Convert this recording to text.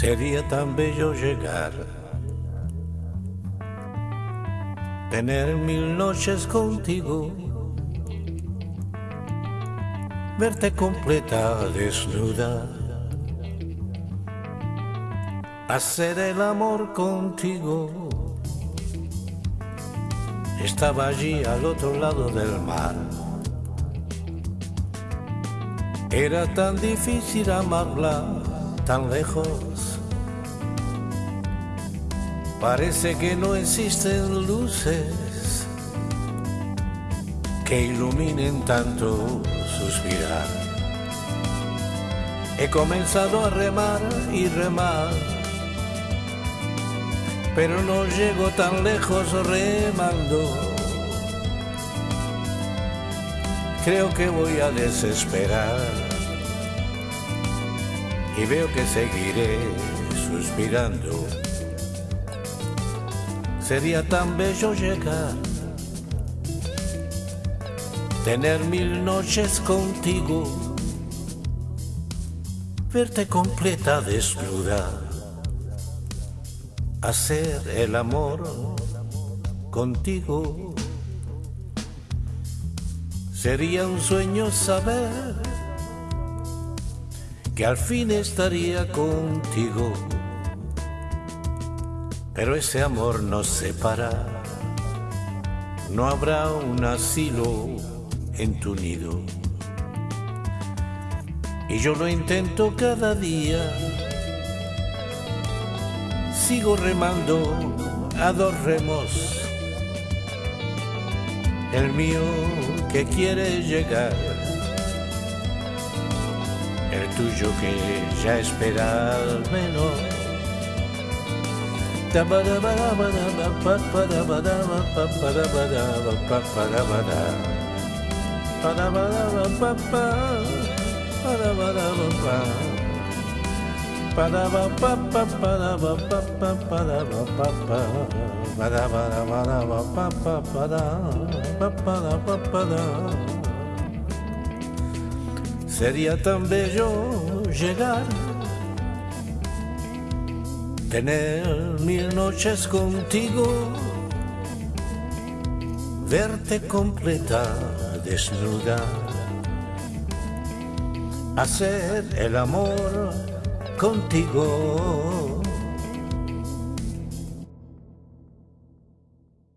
Sería tan bello llegar, tener mil noches contigo, verte completa, desnuda, hacer el amor contigo. Estaba allí al otro lado del mar. Era tan difícil amarla tan lejos Parece que no existen luces que iluminen tanto suspirar. He comenzado a remar y remar, pero no llego tan lejos remando. Creo que voy a desesperar y veo que seguiré suspirando sería tan bello llegar, tener mil noches contigo, verte completa desnuda, hacer el amor contigo. Sería un sueño saber que al fin estaría contigo pero ese amor nos separa. No habrá un asilo en tu nido. Y yo lo intento cada día. Sigo remando a dos remos. El mío que quiere llegar. El tuyo que ya espera al menos Sería tan bello llegar tener mil noches contigo, verte completa, desnuda, hacer el amor contigo